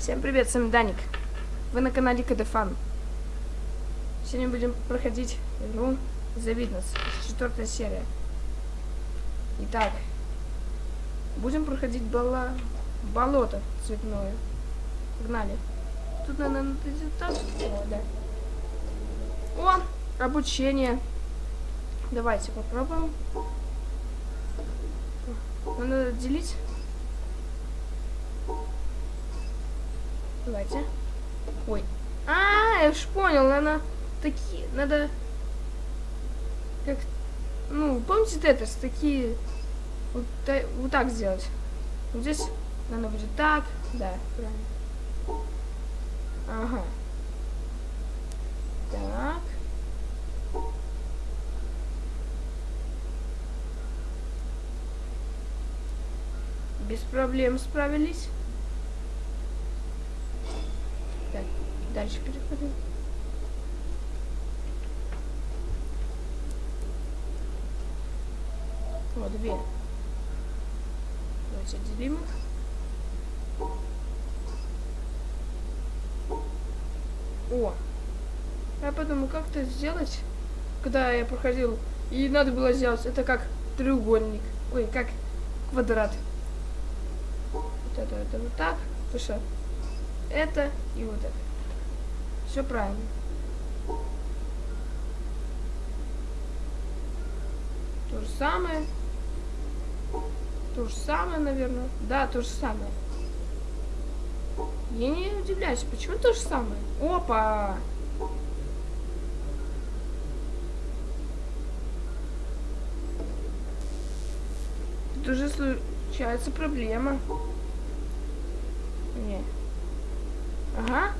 Всем привет, с вами Даник. Вы на канале КДФан. Сегодня будем проходить игру The Witness, четвертая серия. Итак, будем проходить боло... болото цветное. Погнали. Тут, наверное, надо так. О, да. О, обучение. Давайте попробуем. Надо делить. Давайте. Ой. А, я уж понял, надо такие, надо как, ну, помните Тетрис, такие, вот, та, вот так сделать. Вот здесь надо будет так, да, правильно. Ага. Так. Без проблем справились. Так, дальше переходим. Вот две. Давайте отделим их. О! Я подумал, как это сделать, когда я проходил, и надо было сделать, это как треугольник, ой, как квадрат. Вот это, это вот так, потому что это и вот это. Все правильно. То же самое. То же самое, наверное. Да, то же самое. Я не удивляюсь, почему то же самое? Опа! Тут уже случается проблема. Не. Ага.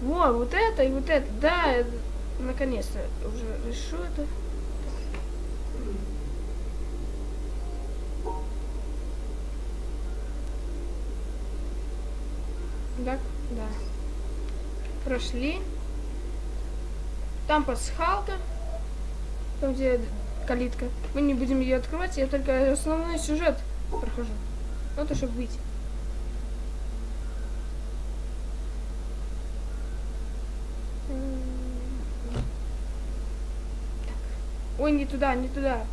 Во, вот это и вот это. Да, наконец-то уже решу это. Да, да. Прошли. Там пасхалка. Там, где калитка. Мы не будем ее открывать, я только основной сюжет прохожу. Вот, чтобы выйти. Ой, не туда, не туда.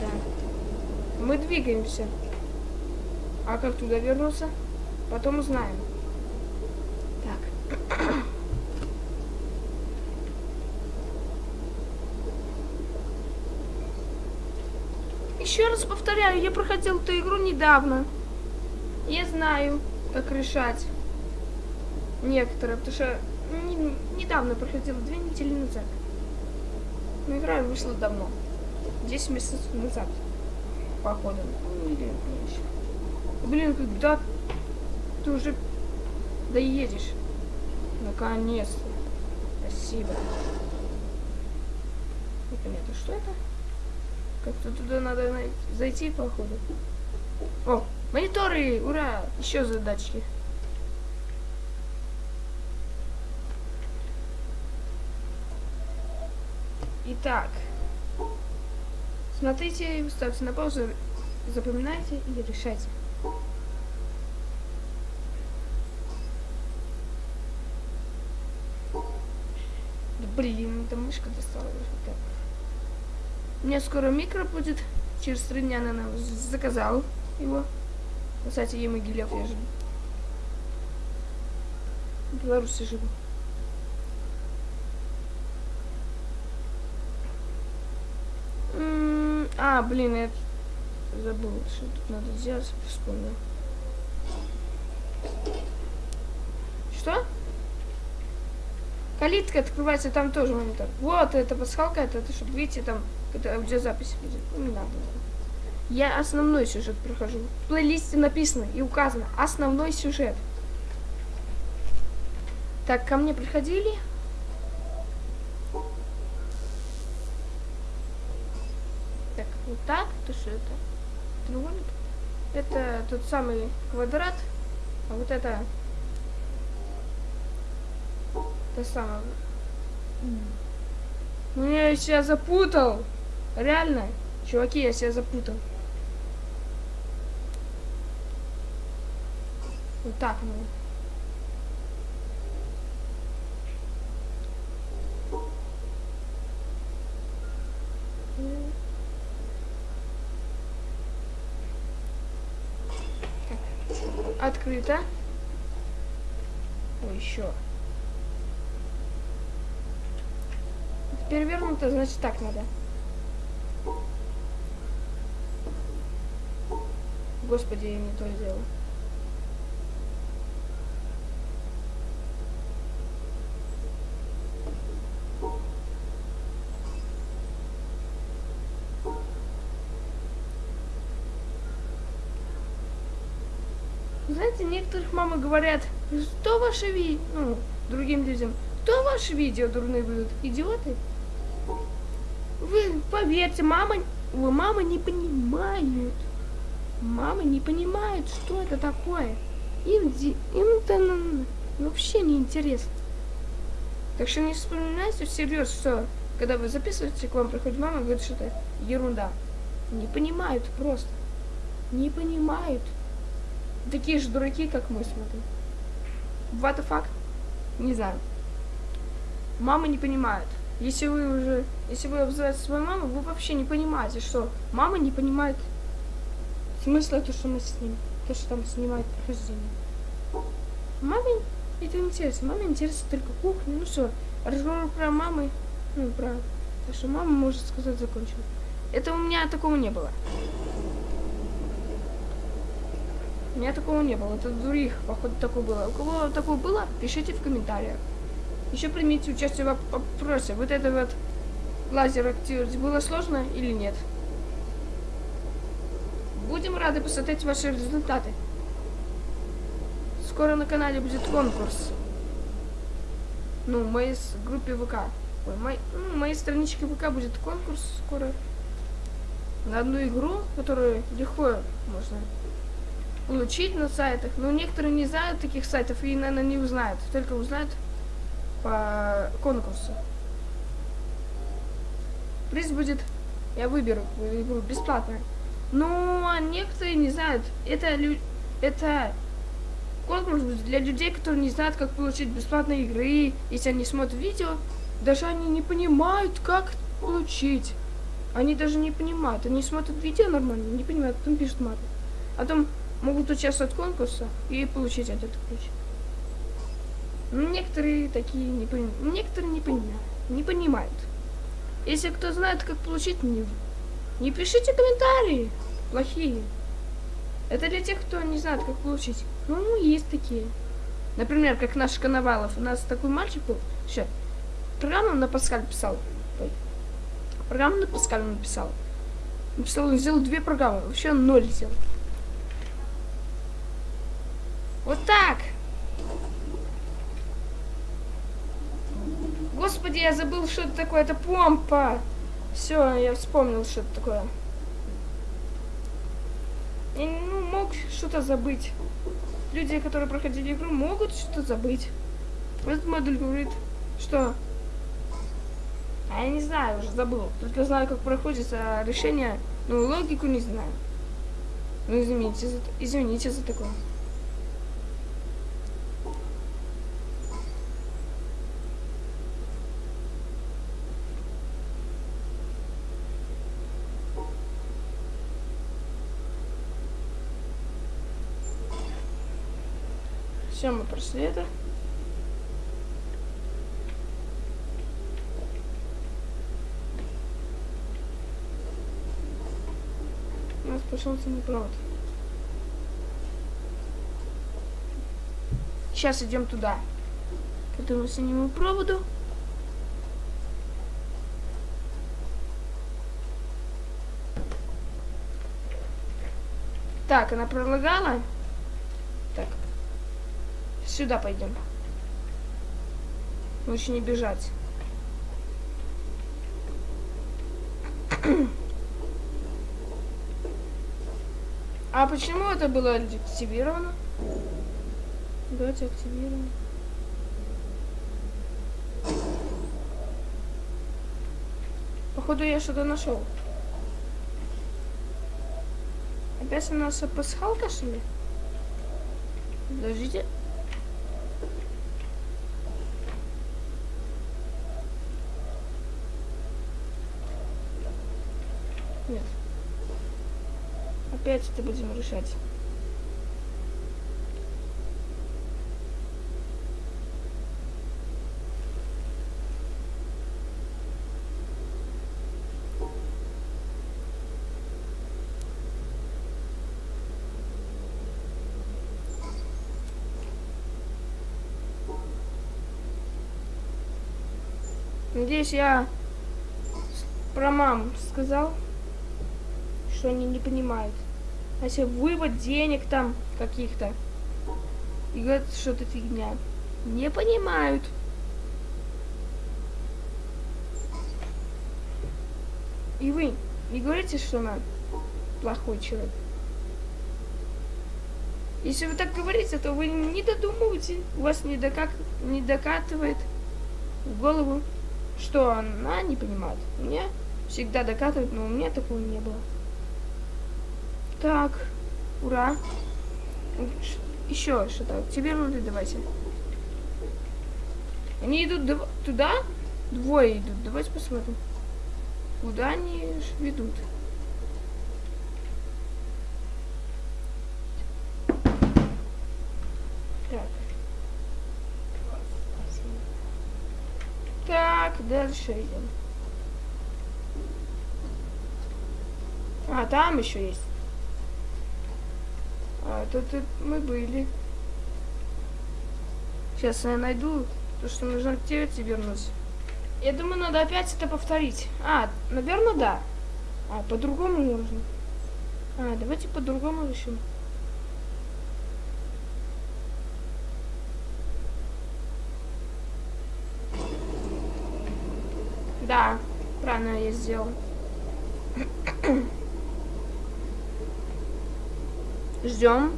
Да. Мы двигаемся. А как туда вернуться? Потом узнаем. Так. Еще раз повторяю, я проходил эту игру недавно. Я знаю, как решать некоторые, потому что недавно проходила, две недели назад. Но игра вышла давно. 10 месяцев назад, походу. Ну, или еще. Блин, когда ты уже доедешь? Наконец-то. Спасибо. Непонятно, что это? Как-то туда надо зайти, походу. О, мониторы! Ура! Еще задачки. Итак. Смотрите, ставьте на паузу, запоминайте и решайте. Блин, эта мышка достала. Так. У меня скоро микро будет. Через три дня, наверное, заказал его. Кстати, Емогилев я живу. Беларуси живу. А, блин, я забыл, что тут надо сделать, вспомнил. Что? Калитка открывается, там тоже монитор. Вот, это пасхалка, это, это чтобы, видите, там это аудиозапись будет. Ну, не надо. Я основной сюжет прохожу. В плейлисте написано и указано основной сюжет. Так, ко мне приходили. же это? Треугольник? Это тот самый квадрат, а вот это... Это самое... Мне ну, я себя запутал! Реально, чуваки, я себя запутал. Вот так, ну... Открыто. Ой, еще. Перевернуто, значит так надо. Господи, я не то сделал. Знаете, некоторых мамы говорят, что ваши ви... ну, другим людям, кто ваши видео дурные будут? Идиоты? Вы поверьте, мама, вы мама не понимают. Мамы не понимают, что это такое. Им, им это н- вообще не интересно. Так что не вспоминайте всерьез, что когда вы записываете, к вам приходит мама и говорит, что это ерунда. Не понимают просто. Не понимают. Такие же дураки, как мы смотрим. What the fuck? Не знаю. Мамы не понимают. Если вы уже, если вы обзываете свою маму, вы вообще не понимаете, что мама не понимает смысла то, что мы с ним, то, что там снимает прохождение. Маме это не интересно. Маме интересно только кухня. Ну все, разговор про мамы, ну про то, что мама может сказать закончил. Это у меня такого не было. У меня такого не было. Это у других, походу, такое было. У кого такое было, пишите в комментариях. Еще примите участие в вопросе. Вот это вот лазер активировать было сложно или нет? Будем рады посмотреть ваши результаты. Скоро на канале будет конкурс. Ну, в моей группе ВК. Ой, мой, ну, моей страничке ВК будет конкурс скоро. На одну игру, которую легко можно получить на сайтах. Но некоторые не знают таких сайтов и, наверное, не узнают. Только узнают по конкурсу. Приз будет, я выберу игру бесплатно. Ну, а некоторые не знают. Это, это конкурс для людей, которые не знают, как получить бесплатные игры. Если они смотрят видео, даже они не понимают, как получить. Они даже не понимают. Они смотрят видео нормально, не понимают, потом пишут маты. А потом могут участвовать в конкурсе и получить этот ключ. Некоторые такие не понимают. Некоторые не понимают. Не понимают. Если кто знает, как получить, не, не пишите комментарии плохие. Это для тех, кто не знает, как получить. Ну, есть такие. Например, как наш Коновалов. У нас такой мальчик был. Сейчас. Программу на Паскаль писал. Программу на Паскаль написал. Написал, он сделал две программы. Вообще ноль сделал. Вот так. Господи, я забыл, что это такое. Это помпа. Все, я вспомнил, что это такое. Я ну, мог что-то забыть. Люди, которые проходили игру, могут что-то забыть. Этот модуль говорит, что... А я не знаю, уже забыл. Только знаю, как проходится решение, но логику не знаю. Ну, извините за, извините за такое. Все, мы прошли. У нас пошел самый провод. Сейчас идем туда. К этому синему проводу. Так, она пролагала. Сюда пойдем. Лучше не бежать. А почему это было активировано? Давайте активируем. Походу я что-то нашел. Опять у нас пасхалка, что ли? Подождите. Нет. Опять это будем решать. Надеюсь, я про мам сказал, что они не понимают. А если вывод денег там каких-то, и говорят, что это фигня. Не понимают. И вы не говорите, что она плохой человек. Если вы так говорите, то вы не додумываете, у вас не, докак... не докатывает в голову что она не понимает. Мне всегда докатывает, но у меня такого не было. Так, ура. Еще что-то. Тебе нужно давайте. Они идут туда? Двое идут. Давайте посмотрим. Куда они ведут? дальше идем. А, там еще есть. А, тут, мы были. Сейчас я найду то, что нужно к тебе вернусь. Я думаю, надо опять это повторить. А, наверное, да. А, по-другому нужно. А, давайте по-другому решим. Да, правильно я сделал. Ждем.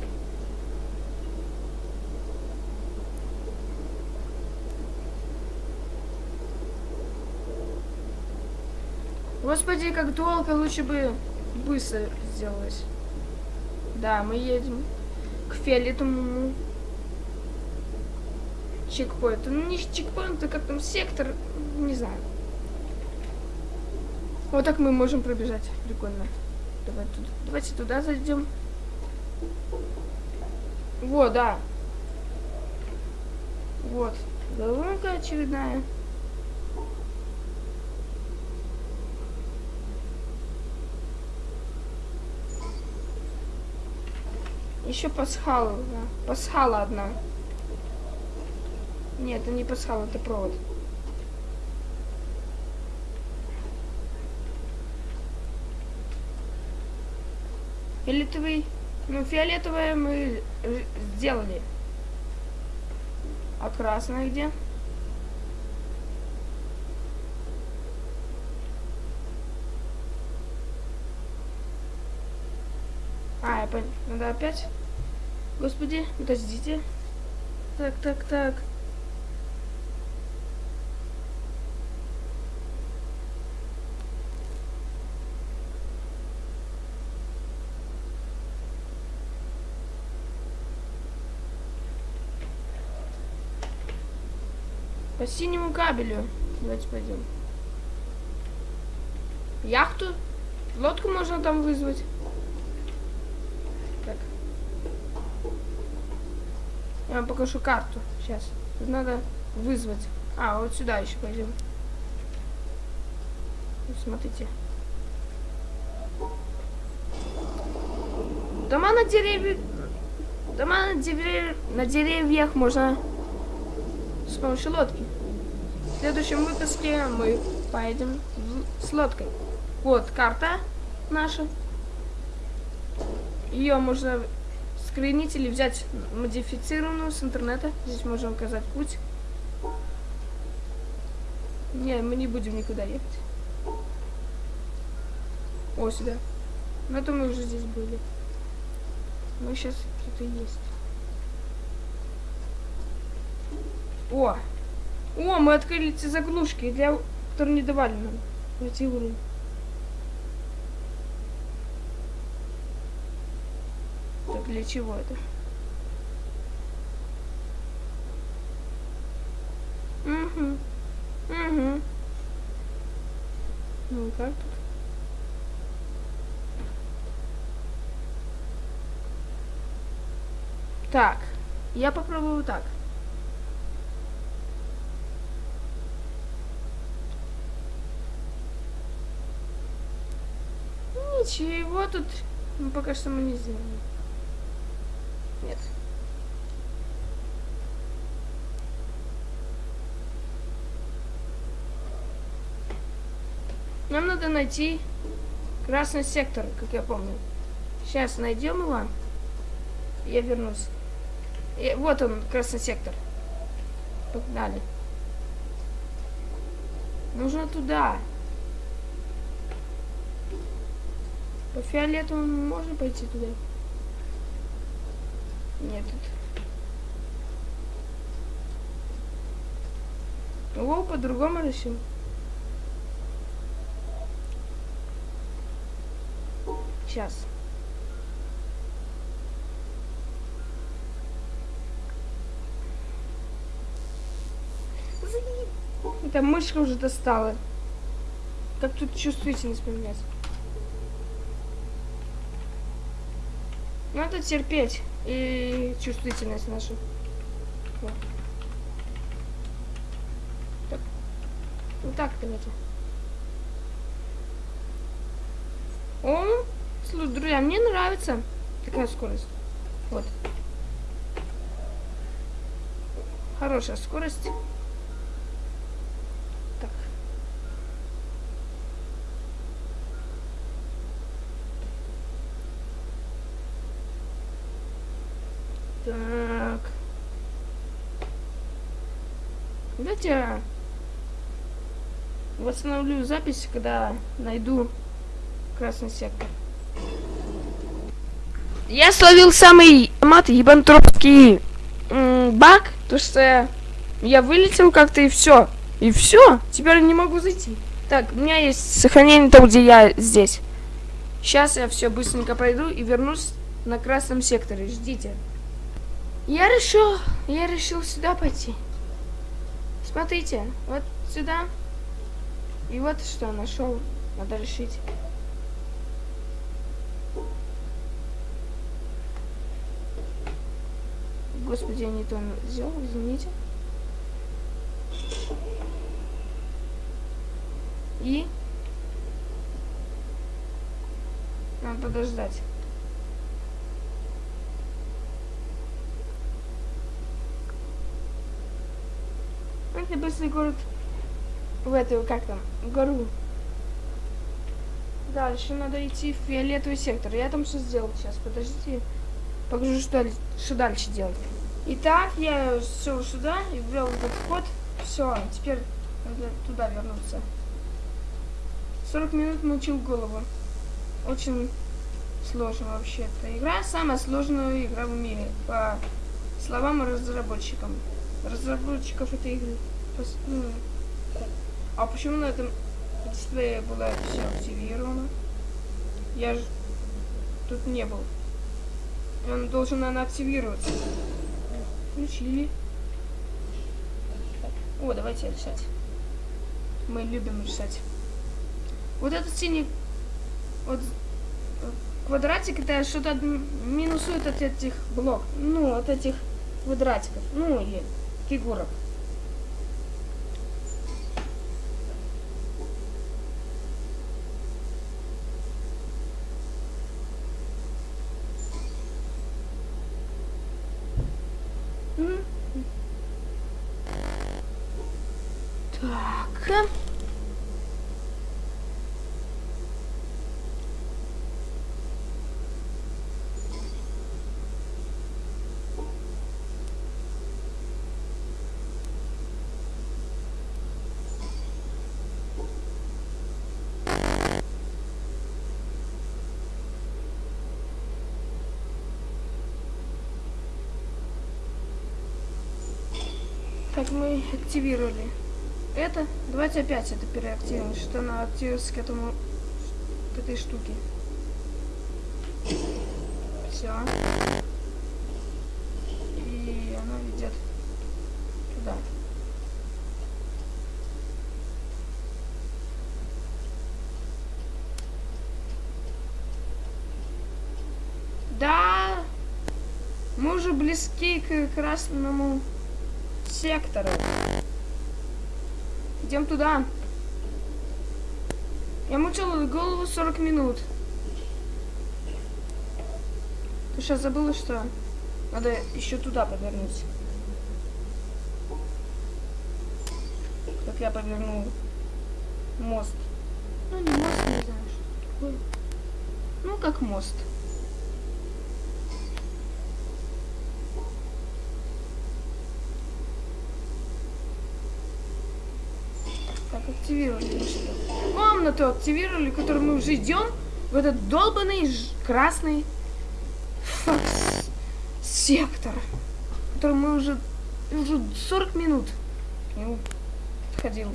Господи, как долго, лучше бы быстро сделалось. Да, мы едем к фиолетовому чекпоинту. Ну, не чекпоинт, а как там сектор, не знаю. Вот так мы можем пробежать. Прикольно. Давай туда. Давайте туда зайдем. Вот, да. Вот. Головка очередная. Еще пасхала, да. Пасхала одна. Нет, это не пасхала, это провод. Фиолетовый. Ну, фиолетовое мы сделали. А красное где? А, я понял. Надо опять? Господи, подождите. Так, так, так. По синему кабелю. Давайте пойдем. Яхту? Лодку можно там вызвать. Так. Я вам покажу карту. Сейчас. Надо вызвать. А, вот сюда еще пойдем. Смотрите. Дома на деревьях... Дома на, дерев... на деревьях можно с помощью лодки. Следующем выпуске мы поедем с лодкой. Вот карта наша. Ее можно скринить или взять модифицированную с интернета. Здесь можно указать путь. Не, мы не будем никуда ехать. О, сюда. Но это мы уже здесь были. Мы сейчас и есть. О! О, мы открыли эти заглушки, для... которые не давали нам пройти уровень. Так для чего это? Угу. Угу. Ну как тут? Так. Я попробую так. Ничего тут ну, пока что мы не сделаем. Нет. Нам надо найти красный сектор, как я помню. Сейчас найдем его. Я вернусь. И вот он, красный сектор. Погнали. Нужно туда. По фиолетовому можно пойти туда? Нет. О, по-другому решим. Сейчас. Эта мышка уже достала. Как тут чувствительность поменять? Надо терпеть и чувствительность нашу. Вот. Так. Вот так давайте. О, слушай, друзья, мне нравится такая скорость. Вот. Хорошая скорость. Так. Так. Давайте восстановлю запись, когда найду красный сектор. Я словил самый мат ебантропский баг, то что я вылетел как-то и все. И все, теперь не могу зайти. Так, у меня есть сохранение там, где я здесь. Сейчас я все быстренько пройду и вернусь на красном секторе. Ждите. Я решил, я решил сюда пойти. Смотрите, вот сюда. И вот что нашел. Надо решить. Господи, я не то сделал, извините. И надо подождать. Это быстрый город в эту, как там, гору. Дальше надо идти в фиолетовый сектор. Я там все сделал сейчас. Подождите. Покажу, что, что дальше делать. Итак, я все сюда и ввел этот код. Все, теперь надо туда вернуться. 40 минут мучил голову. Очень сложно вообще эта игра. Самая сложная игра в мире, по словам разработчикам. Разработчиков этой игры. Ну, а почему на этом дисплее было все активировано? Я же тут не был. Он должен, наверное, активироваться. Включили. О, давайте решать. Мы любим решать. Вот этот синий вот квадратик, это что-то минусует от этих блок. Ну, от этих квадратиков. Ну, или фигурок. Так, мы активировали это. Давайте опять это переактивируем, что она активируется к этому, к этой штуке. Все. И она идет туда. Да! Мы уже близки к красному сектору. Идем туда. Я мучила голову 40 минут. Ты сейчас забыла, что надо еще туда повернуть. Как я повернул мост. Ну, не мост, не знаю, что такое. Ну, как мост. Так, активировали Комнату активировали, которую мы уже идем в этот долбанный красный факс- сектор, который мы уже уже 40 минут к нему ходил.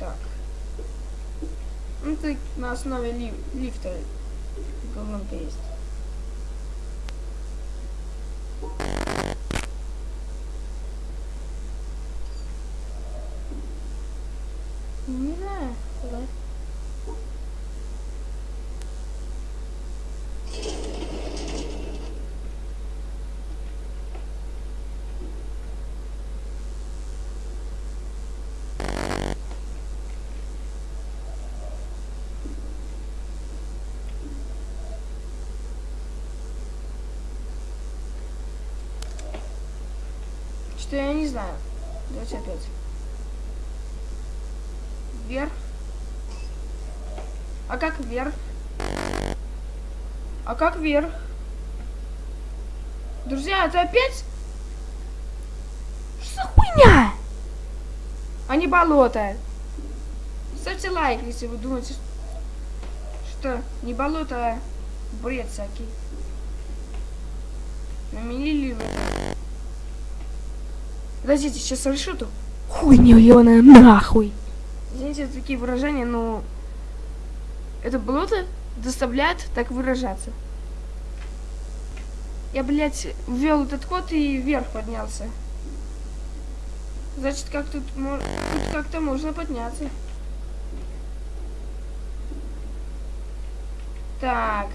Так. Ну, это на основе ли- лифта колонка есть. Не знаю. куда. Что я не знаю. Давайте опять. Вверх. А как вверх? А как вверх? Друзья, это опять? Что за хуйня? А не болото. Ставьте лайк, если вы думаете, что не болото, а бред всякий. Наменили в это. Подождите, сейчас решу эту хуйню ебаная нахуй. Извините за такие выражения, но это болото доставляет так выражаться. Я, блядь, ввел этот код и вверх поднялся. Значит, как тут, тут как-то можно подняться. Так.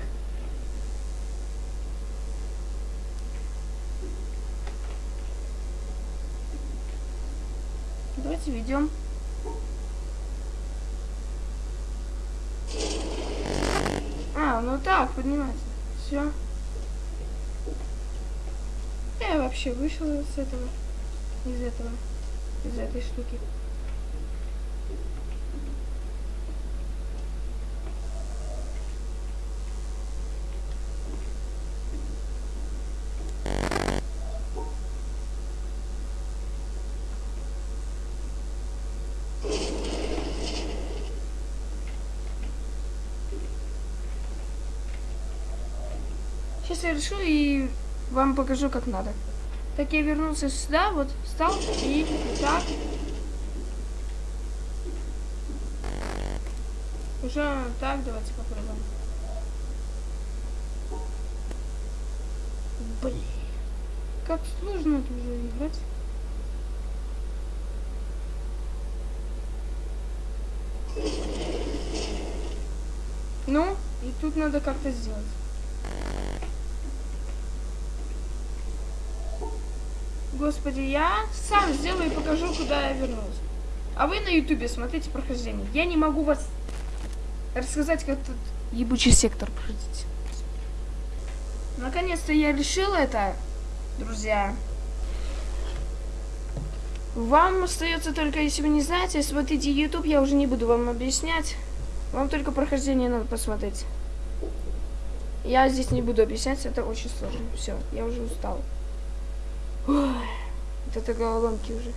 Давайте ведем. А, ну так, поднимается. Все. Я вообще вышел с этого. Из этого. Из этой штуки. Я решу и вам покажу, как надо. Так я вернулся сюда, вот встал и так. Уже так, давайте попробуем. Блин. Как сложно это уже играть. Ну, и тут надо как-то сделать. Господи, я сам сделаю и покажу, куда я вернулся. А вы на ютубе смотрите прохождение. Я не могу вас рассказать, как тут ебучий сектор проходить. Наконец-то я решил это, друзья. Вам остается только, если вы не знаете, смотрите YouTube, я уже не буду вам объяснять. Вам только прохождение надо посмотреть. Я здесь не буду объяснять, это очень сложно. Все, я уже устал. Ой, вот это головоломки уже.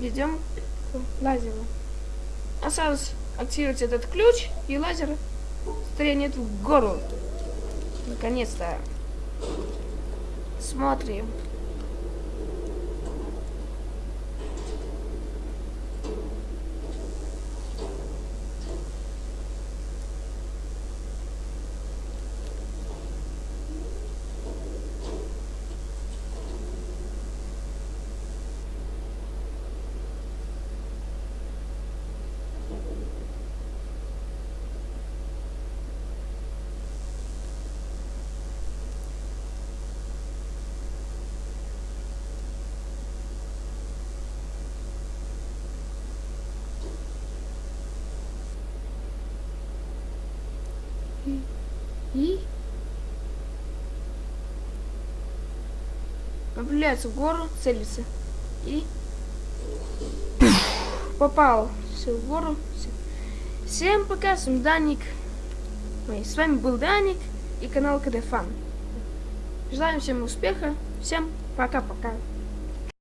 Идем к лазеру. Осталось активировать этот ключ, и лазер стрельнет в гору. Наконец-то. Смотрим. Стреляется в гору, целится. И попал все в гору. Всем пока, с вами Даник. Ой, с вами был Даник и канал КД Фан. Желаем всем успеха. Всем пока-пока.